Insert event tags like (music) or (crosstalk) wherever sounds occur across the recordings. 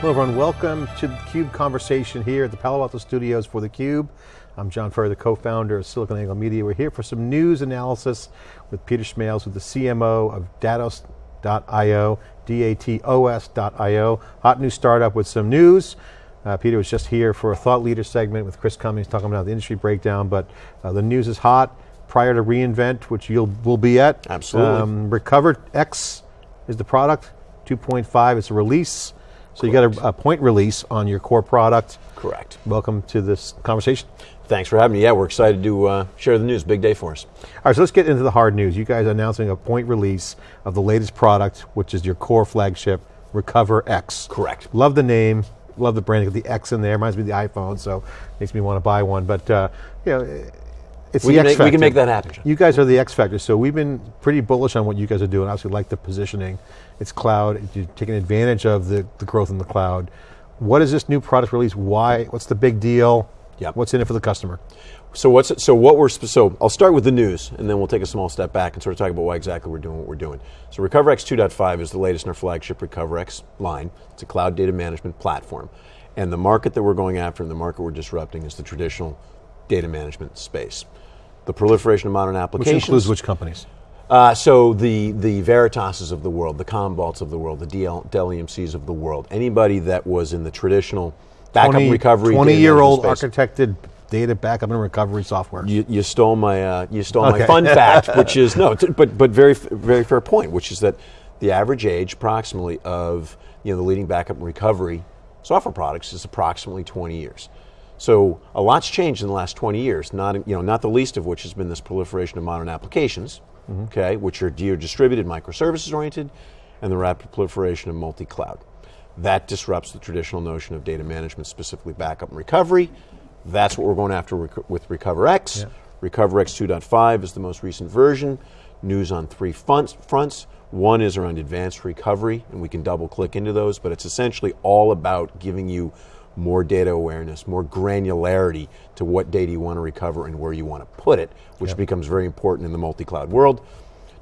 Hello everyone, welcome to the CUBE conversation here at the Palo Alto Studios for theCUBE. I'm John Furrier, the co-founder of SiliconANGLE Media. We're here for some news analysis with Peter Smails, who's the CMO of Datos.io, D-A-T-O-S.io. Hot new startup with some news. Uh, Peter was just here for a thought leader segment with Chris Cummings talking about the industry breakdown, but uh, the news is hot prior to reInvent, which you'll will be at. Absolutely. Um, Recover X is the product, 2.5 is a release. So Correct. you got a, a, point release on your core product. Correct. Welcome to this conversation. Thanks for having me. Yeah, we're excited to uh, share the news. Big day for us. All right, so let's get into the hard news. You guys are announcing a point release of the latest product, which is your core flagship, RecoverX. Correct. Love the name, love the branding, the X in there, reminds me of the iPhone, so makes me want to buy one. But uh, you know, it's we the X make, factor. We can make that happen. You guys are the X factor, so we've been pretty bullish on what you guys are doing. Obviously, like the positioning. It's cloud. You're taking advantage of the, the growth in the cloud. What is this new product release? Why? What's the big deal? Yep. What's in it for the customer? So what's so what we're so I'll start with the news and then we'll take a small step back and sort of talk about why exactly we're doing what we're doing. So RecoverX 2.5 is the latest in our flagship RecoverX line. It's a cloud data management platform. And the market that we're going after and the market we're disrupting is the traditional data management space the proliferation of modern applications. Which includes which companies? Uh, so the the Veritases of the world, the Commvaults of the world, the DL, Dell EMCs of the world, anybody that was in the traditional backup 20, recovery, twenty year old architected data backup and recovery software. You, you stole my uh, you stole okay. my fun (laughs) fact, which is no, but but very very fair point, which is that the average age, approximately, of you know the leading backup and recovery software products is approximately twenty years. So a lot's changed in the last 20 years, not, you know, not the least of which has been this proliferation of modern applications. Okay, which are distributed, microservices oriented, and the rapid proliferation of multi-cloud. That disrupts the traditional notion of data management, specifically backup and recovery. That's what we're going after with RecoverX. Yeah. RecoverX 2.5 is the most recent version. News on three fronts, fronts. One is around advanced recovery, and we can double click into those, but it's essentially all about giving you more data awareness, more granularity to what data you want to recover and where you want to put it, which yep. becomes very important in the multi-cloud world.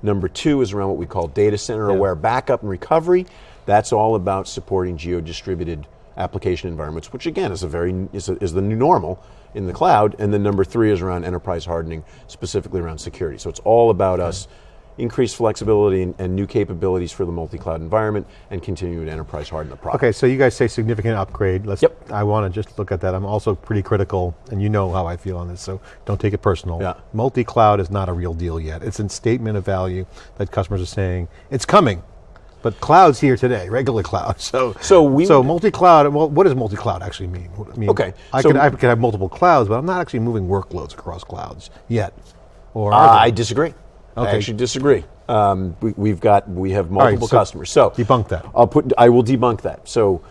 Number two is around what we call data center aware yep. backup and recovery. That's all about supporting geo-distributed application environments, which again is a very is, a, is the new normal in the cloud. And then number three is around enterprise hardening, specifically around security. So it's all about okay. us increased flexibility and, and new capabilities for the multi-cloud environment and continue to enterprise harden the product. Okay, so you guys say significant upgrade. Let's, yep. I want to just look at that. I'm also pretty critical, and you know how I feel on this, so don't take it personal. Yeah. Multi-cloud is not a real deal yet. It's a statement of value that customers are saying, it's coming. But cloud's here today, regular cloud. (laughs) So, so, we so multi-cloud, well, what does multi-cloud actually mean? I mean, okay. I, so could, I could have multiple clouds, but I'm not actually moving workloads across clouds yet. Or uh, I disagree. Okay. I actually disagree. Um, we, have got we have multiple right, so customers. So debunk that. I'll put I will debunk that. So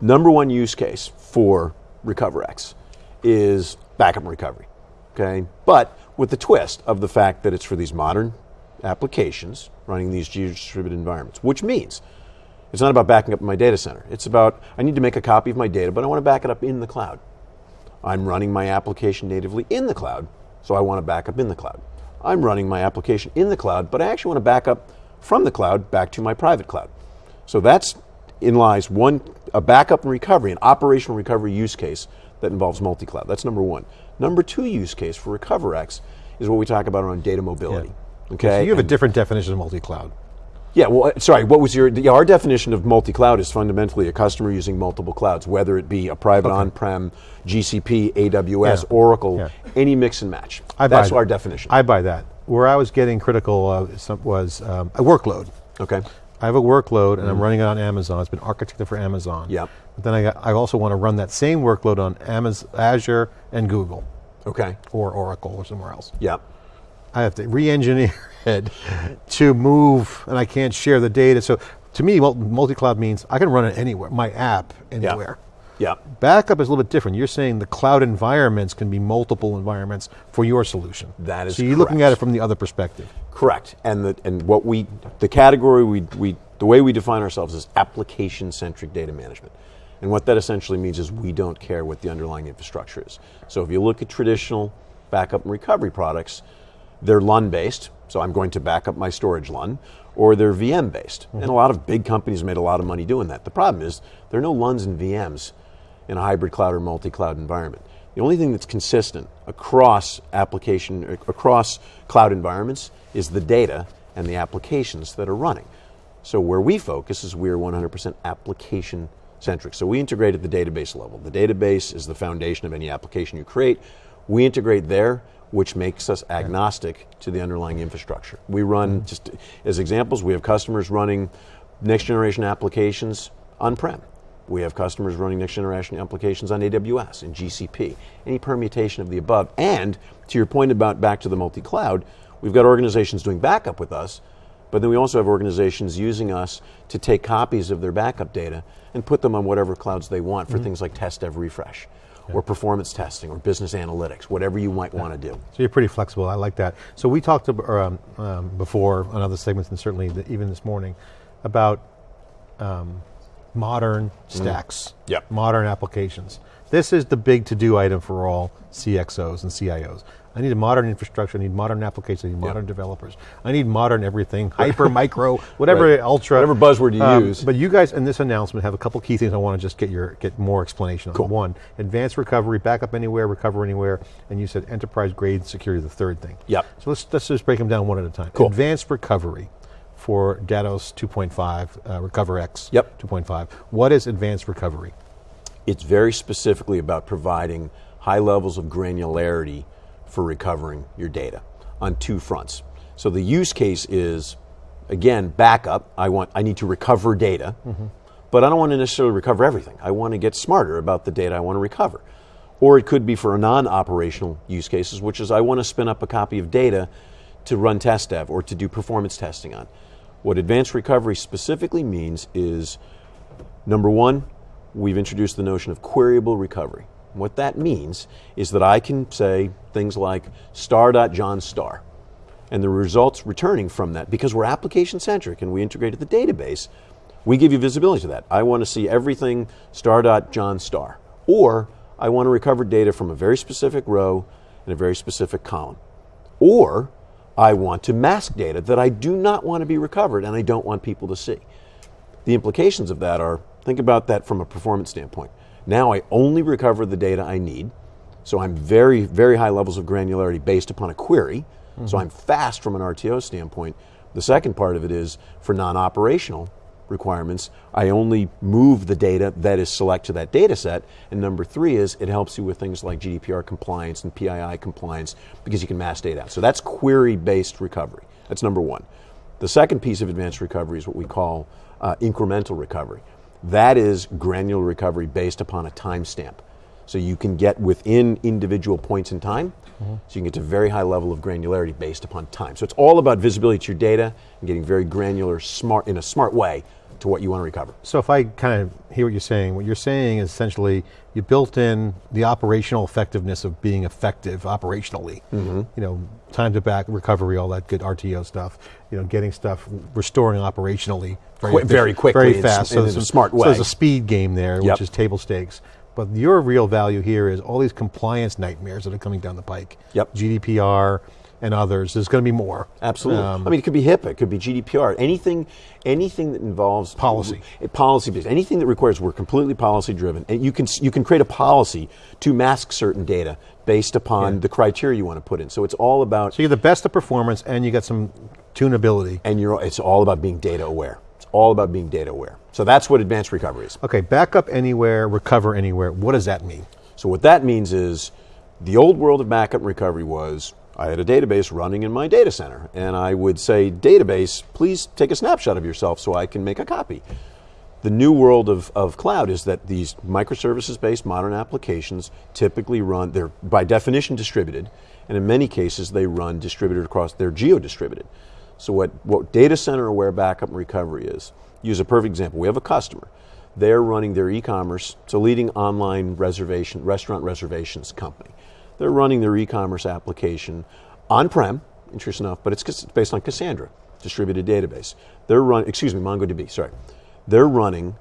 number one use case for RecoverX is backup and recovery. Okay, but with the twist of the fact that it's for these modern applications running these distributed environments, which means it's not about backing up my data center. It's about I need to make a copy of my data, but I want to back it up in the cloud. I'm running my application natively in the cloud, so I want to back up in the cloud. I'm running my application in the cloud, but I actually want to back up from the cloud back to my private cloud. So that's in lies one a backup and recovery, an operational recovery use case that involves multi-cloud. That's number one. Number two use case for RecoverX is what we talk about around data mobility. Yeah. Okay, so you have and a different definition of multi-cloud. Yeah, well, uh, sorry, what was your, yeah, our definition of multi-cloud is fundamentally a customer using multiple clouds, whether it be a private okay. on-prem, GCP, AWS, yeah. Oracle, yeah. any mix and match. I That's our definition. I buy that. Where I was getting critical uh, was um, a workload. Okay. I have a workload and mm. I'm running it on Amazon. It's been architected for Amazon. Yeah. But then I, got, I also want to run that same workload on Amazon, Azure and Google. Okay. Or Oracle or somewhere else. Yeah. I have to re-engineer (laughs) it to move, and I can't share the data. So to me, multi-cloud means I can run it anywhere, my app anywhere. Yeah. Yeah. Backup is a little bit different. You're saying the cloud environments can be multiple environments for your solution. That is So you're correct. looking at it from the other perspective. Correct. And the, and what we the category we we the way we define ourselves is application centric data management. And what that essentially means is we don't care what the underlying infrastructure is. So if you look at traditional backup and recovery products, they're LUN based, so I'm going to back up my storage LUN, or they're VM based. Mm-hmm. And a lot of big companies made a lot of money doing that. The problem is there are no LUNs and VMs in a hybrid cloud or multi-cloud environment. The only thing that's consistent across application, across cloud environments is the data and the applications that are running. So where we focus is we're 100% application centric. So we integrate at the database level. The database is the foundation of any application you create. We integrate there, which makes us agnostic to the underlying infrastructure. We run, mm-hmm. just as examples, we have customers running next generation applications on-prem. We have customers running next generation applications on AWS and GCP, any permutation of the above. And to your point about back to the multi cloud, we've got organizations doing backup with us, but then we also have organizations using us to take copies of their backup data and put them on whatever clouds they want for mm-hmm. things like test dev refresh. Yeah. Or performance testing, or business analytics, whatever you might yeah. want to do. So you're pretty flexible. I like that. So we talked um, um, before on other segments, and certainly the, even this morning, about um, modern stacks, mm. yep. modern applications. This is the big to-do item for all CXOs and CIOs. I need a modern infrastructure, I need modern applications, I need modern yep. developers. I need modern everything, hyper, micro, (laughs) whatever right. ultra. Whatever buzzword you um, use. But you guys in this announcement have a couple key things I want to just get your get more explanation on. Cool. One, advanced recovery, backup anywhere, recover anywhere, and you said enterprise grade security, the third thing. Yep. So let's, let's just break them down one at a time. Cool. Advanced recovery for Datos 2.5, uh, RecoverX yep. 2.5. What is advanced recovery? It's very specifically about providing high levels of granularity for recovering your data on two fronts. So the use case is, again, backup. I want, I need to recover data, mm-hmm. but I don't want to necessarily recover everything. I want to get smarter about the data I want to recover. Or it could be for a non-operational use cases, which is I want to spin up a copy of data to run test dev or to do performance testing on. What advanced recovery specifically means is number one, we've introduced the notion of queryable recovery. What that means is that I can say things like star.john star, and the results returning from that, because we're application centric and we integrated the database, we give you visibility to that. I want to see everything star.john star. Or I want to recover data from a very specific row and a very specific column. Or I want to mask data that I do not want to be recovered and I don't want people to see. The implications of that are think about that from a performance standpoint. Now I only recover the data I need, so I'm very, very high levels of granularity based upon a query, mm-hmm. so I'm fast from an RTO standpoint. The second part of it is for non operational, requirements. I only move the data that is select to that data set. And number three is it helps you with things like GDPR compliance and PII compliance because you can mass data out. So that's query based recovery. That's number one. The second piece of advanced recovery is what we call uh, incremental recovery. That is granular recovery based upon a timestamp. So you can get within individual points in time. Mm-hmm. So you can get to a very high level of granularity based upon time. So it's all about visibility to your data and getting very granular, smart in a smart way to what you want to recover. So if I kind of hear what you're saying, what you're saying is essentially you built in the operational effectiveness of being effective operationally. Mm-hmm. You know, time to back recovery, all that good RTO stuff. You know, getting stuff restoring operationally very, Qu- very quickly, very fast. So in a smart way. So there's a speed game there, yep. which is table stakes. But your real value here is all these compliance nightmares that are coming down the pike. Yep. GDPR and others. There's going to be more. Absolutely. Um, I mean, it could be HIPAA, it could be GDPR, anything, anything that involves policy, policy based, anything that requires we're completely policy driven, and you can you can create a policy to mask certain data based upon yeah. the criteria you want to put in. So it's all about. So you're the best of performance, and you got some tunability, and you're it's all about being data aware. It's all about being data aware. So that's what advanced recovery is. Okay, backup anywhere, recover anywhere. What does that mean? So what that means is the old world of backup and recovery was I had a database running in my data center, and I would say, Database, please take a snapshot of yourself so I can make a copy. The new world of, of cloud is that these microservices based modern applications typically run, they're by definition distributed, and in many cases they run distributed across, they're geo distributed. So, what, what data center aware backup and recovery is, use a perfect example. We have a customer. They're running their e commerce, it's a leading online reservation, restaurant reservations company. They're running their e-commerce application on-prem, interesting enough, but it's based on Cassandra, distributed database. They're running, excuse me, MongoDB, sorry. They're running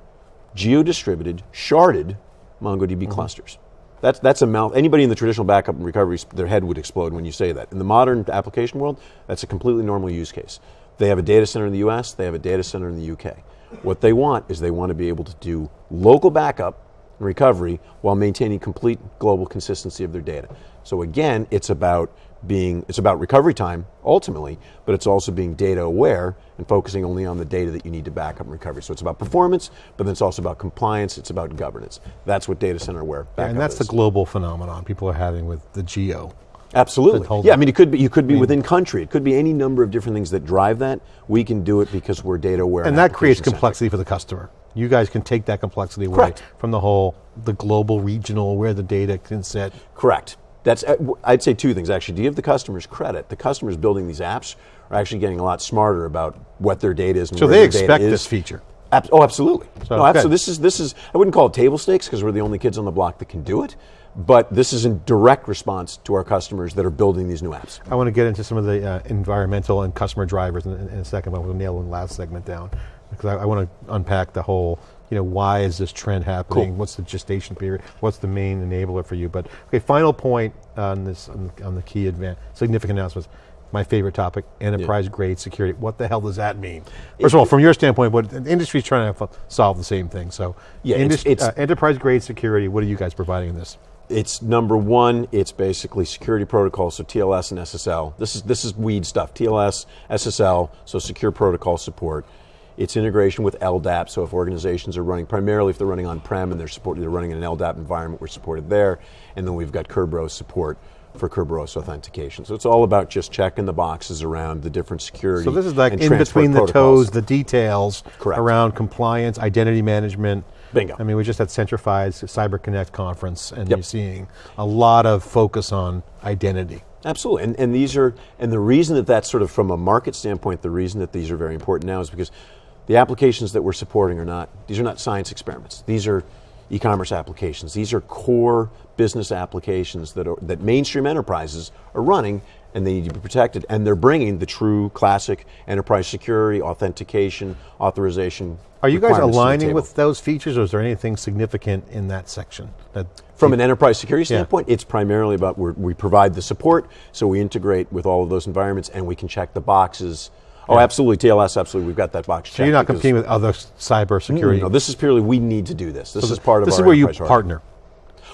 geo-distributed, sharded MongoDB mm-hmm. clusters. That's, that's a mouth, anybody in the traditional backup and recovery, their head would explode when you say that. In the modern application world, that's a completely normal use case. They have a data center in the US, they have a data center in the UK. What they want is they want to be able to do local backup and recovery while maintaining complete global consistency of their data. So again, it's about being it's about recovery time ultimately, but it's also being data aware and focusing only on the data that you need to back up and recovery. So it's about performance, but then it's also about compliance, it's about governance. That's what data center aware yeah, and that's is. the global phenomenon people are having with the geo. Absolutely. Yeah, I mean, it could be you could be I mean, within country. It could be any number of different things that drive that. We can do it because we're data aware. And, and that creates complexity for the customer. You guys can take that complexity away Correct. from the whole, the global, regional, where the data can sit. Correct. That's uh, I'd say two things actually. To give the customers credit, the customers building these apps are actually getting a lot smarter about what their data is. And so they expect this feature. Oh, absolutely. So, no, absolutely. This is this is. I wouldn't call it table stakes because we're the only kids on the block that can do it. But this is in direct response to our customers that are building these new apps. I want to get into some of the uh, environmental and customer drivers in, in, a second, but we'll nail the last segment down because I, I want to unpack the whole you know, why is this trend happening? Cool. What's the gestation period? What's the main enabler for you? But okay, final point on this on, on the key advan- significant announcements. My favorite topic: enterprise yeah. grade security. What the hell does that mean? First it, of all, from your standpoint, what the industry's trying to solve the same thing. So, yeah, it's, it's uh, enterprise grade security. What are you guys providing in this? It's number one. It's basically security protocols, so TLS and SSL. This is this is weed stuff. TLS, SSL, so secure protocol support. It's integration with LDAP, so if organizations are running, primarily if they're running on-prem and they're, support, they're running in an LDAP environment, we're supported there. And then we've got Kerberos support for Kerberos authentication. So it's all about just checking the boxes around the different security. So this is like in between the toes, the details Correct. around compliance, identity management. Bingo. I mean, we just had Centrify's Cyber Connect conference, and yep. you're seeing a lot of focus on identity. Absolutely, and, and these are, and the reason that that's sort of from a market standpoint, the reason that these are very important now is because the applications that we're supporting are not, these are not science experiments. These are e-commerce applications. These are core business applications that, are, that mainstream enterprises are running and they need to be protected. And they're bringing the true classic enterprise security, authentication, authorization. Are you guys aligning with those features, or is there anything significant in that section? That From an enterprise security standpoint, yeah. it's primarily about we provide the support, so we integrate with all of those environments, and we can check the boxes Oh, absolutely. TLS, absolutely. We've got that box. So you're not competing with other cyber security. No, this is purely we need to do this. This so is part of. This is where you partner.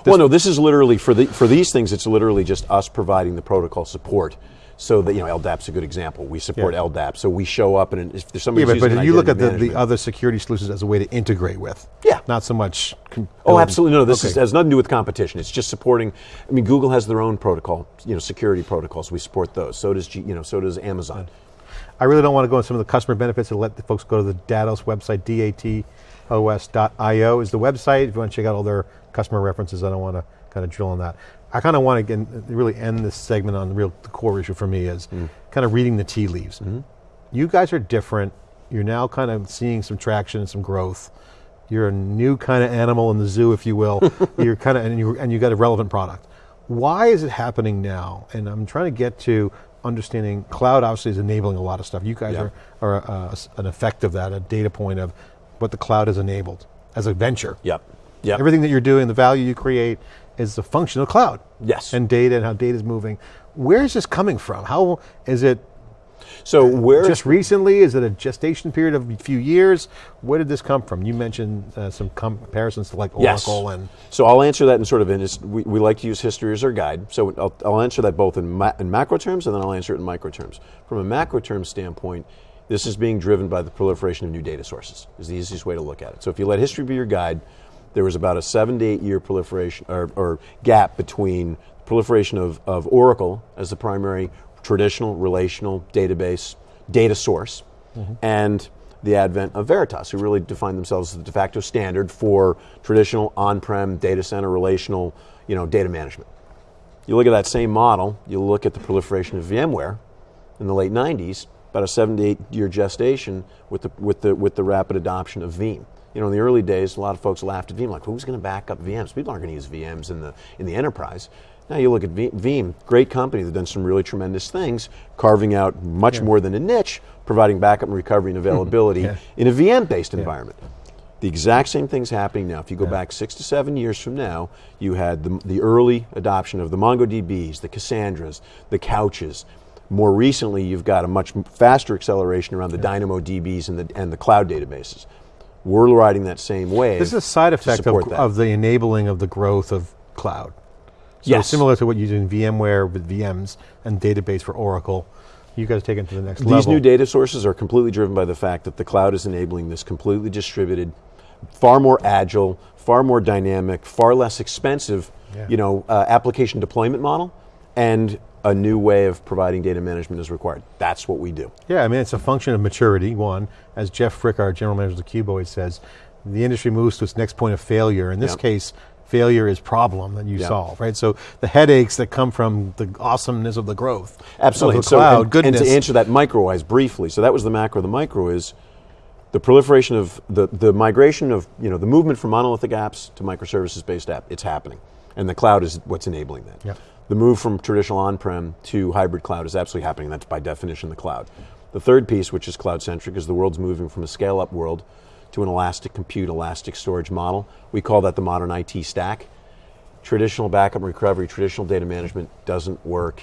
This well, no, this is literally for the for these things. It's literally just us providing the protocol support. So that you know, LDAP's a good example. We support yeah. LDAP, so we show up, and if there's somebody, yeah, but, but you look at the, the other security solutions as a way to integrate with. Yeah, not so much. oh, absolutely. No, this okay. is, has nothing to do with competition. It's just supporting. I mean, Google has their own protocol, you know, security protocols. We support those. So does G, you know, so does Amazon. I really don't want to go into some of the customer benefits and let the folks go to the Datos website, datos.io is the website. If you want to check out all their customer references, I don't want to kind of drill on that. I kind of want to really end this segment on the real the core issue for me is mm. kind of reading the tea leaves. Mm -hmm. You guys are different. You're now kind of seeing some traction and some growth. You're a new kind of animal in the zoo, if you will. (laughs) you're kind of and you and you got a relevant product. Why is it happening now? And I'm trying to get to understanding cloud obviously is enabling a lot of stuff. You guys yeah. are, are uh, an effect of that, a data point of what the cloud has enabled as a venture. Yep. Yep. Everything that you're doing, the value you create is a function of cloud. Yes. And data and how data is moving. Where is this coming from? How is it so where just recently is it a gestation period of a few years? Where did this come from? You mentioned uh, some comparisons to like Oracle yes. and. So I'll answer that in sort of in we, we like to use history as our guide. So I'll, I'll answer that both in, ma in macro terms and then I'll answer it in micro terms. From a macro term standpoint, this is being driven by the proliferation of new data sources. Is the easiest way to look at it. So if you let history be your guide, there was about a seven to eight year proliferation or, or gap between proliferation of, of Oracle as the primary traditional relational database data source mm-hmm. and the advent of Veritas, who really defined themselves as the de facto standard for traditional on-prem data center relational you know, data management. You look at that same model, you look at the proliferation of VMware in the late 90s, about a seven to eight year gestation with the, with the, with the rapid adoption of Veeam. You know, in the early days, a lot of folks laughed at Veeam, like, who's going to back up VMs? People aren't going to use VMs in the, in the enterprise. Now you look at Veeam, great company that's done some really tremendous things, carving out much yeah. more than a niche, providing backup and recovery and (laughs) availability yeah. in a VM-based yeah. environment. The exact same thing's happening now. If you go back six to seven years from now, you had the, the early adoption of the MongoDBs, the Cassandras, the Couches, More recently, you've got a much faster acceleration around the Dynamo DBs and the, and the cloud databases. We're riding that same wave. This is a side effect of, of the enabling of the growth of cloud. So Yes. similar to what you do in VMware with VMs and database for Oracle, you guys take it to the next These level. These new data sources are completely driven by the fact that the cloud is enabling this completely distributed, far more agile, far more dynamic, far less expensive, Yeah. you know, uh, application deployment model, and a new way of providing data management is required. That's what we do. Yeah, I mean, it's a function of maturity, one. As Jeff Frick, our general manager of theCUBE always says, the industry moves to its next point of failure. In this Yep. case, failure is problem that you Yep. solve, right? So the headaches that come from the awesomeness of the growth. Absolutely. Of the so, and, goodness. and to answer that micro-wise briefly, so that was the macro. The micro is the proliferation of the, the migration of you know the movement from monolithic apps to microservices-based app. It's happening, and the cloud is what's enabling that. Yep. The move from traditional on-prem to hybrid cloud is absolutely happening. That's by definition the cloud. The third piece, which is cloud-centric, is the world's moving from a scale-up world to an elastic compute, elastic storage model. We call that the modern IT stack traditional backup and recovery, traditional data management doesn't work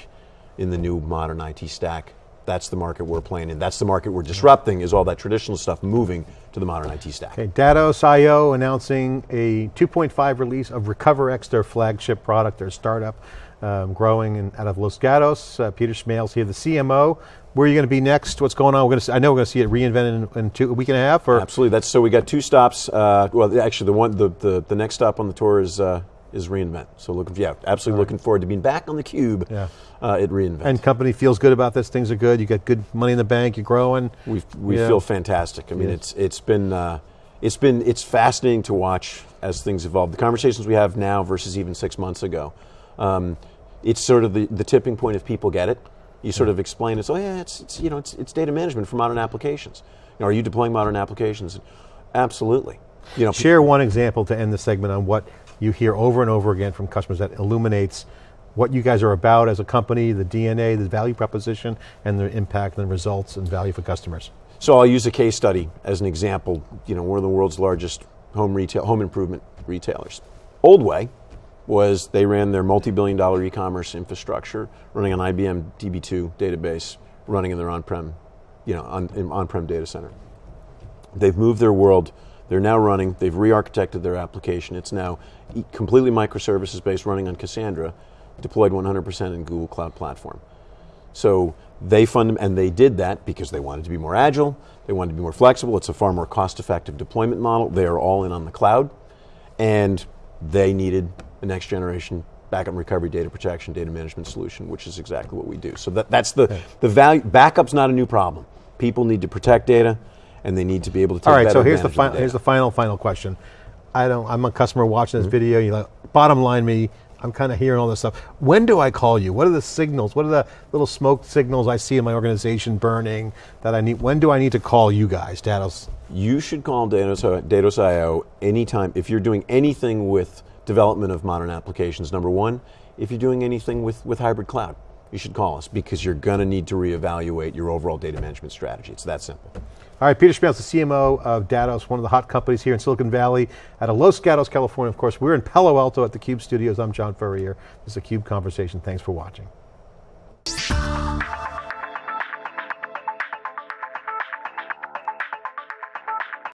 in the new modern IT stack. That's the market we're playing in. That's the market we're disrupting. Is all that traditional stuff moving to the modern IT stack? Okay, Datos.io announcing a 2.5 release of RecoverX, their flagship product, their startup, um, growing in, out of Los Gatos. Uh, Peter Smails here, the CMO. Where are you going to be next? What's going on? We're going to. See, I know we're going to see it reinvented in, in two, a week and a half. Or Absolutely. That's so. We got two stops. Uh, well, actually, the one the, the, the next stop on the tour is uh, is reInvent. So looking, yeah, absolutely looking forward to being back on the cube Yeah. uh, at reInvent. and company feels good about this. Things are good. You got good money in the bank. You're growing. we we Yeah. feel fantastic. I mean, Yes. it's it's been uh, it's been it's fascinating to watch as things evolve. The conversations we have now versus even six months ago. Um, it's sort of the, the tipping point if people get it. You sort of explain it. Oh yeah, it's, it's you know it's, it's data management for modern applications. You know, are you deploying modern applications? Absolutely. You know, Share one example to end the segment on what you hear over and over again from customers that illuminates what you guys are about as a company, the DNA, the value proposition, and the impact and the results and value for customers. So I'll use a case study as an example. You know, we're the world's largest home retail, home improvement retailers. Old way was they ran their multi-billion dollar e-commerce infrastructure running on IBM DB2 database, running in their on-prem, you know, on, in on-prem data center. They've moved their world. They're now running. They've re-architected their application. It's now completely microservices based, running on Cassandra, deployed 100% in Google Cloud Platform. So they fund and they did that because they wanted to be more agile, they wanted to be more flexible. It's a far more cost-effective deployment model. They are all in on the cloud, and they needed a next generation backup and recovery data protection data management solution, which is exactly what we do. So that, that's the the value. Backup's not a new problem. People need to protect data, and they need to be able to take All right, so here's the, data. here's the final, final question. I don't, I'm a customer watching this mm-hmm. video, you like, bottom line me, I'm kind of hearing all this stuff. When do I call you? What are the signals? What are the little smoke signals I see in my organization burning that I need? When do I need to call you guys, Datos? You should call Datos, Datos.io anytime if you're doing anything with development of modern applications. Number one, if you're doing anything with, with hybrid cloud, you should call us because you're going to need to reevaluate your overall data management strategy. It's that simple. All right, Peter Smails, the CMO of Datos, one of the hot companies here in Silicon Valley out of Los Gatos, California. Of course, we're in Palo Alto at the Cube Studios. I'm John Furrier. This is a Cube Conversation. Thanks for watching.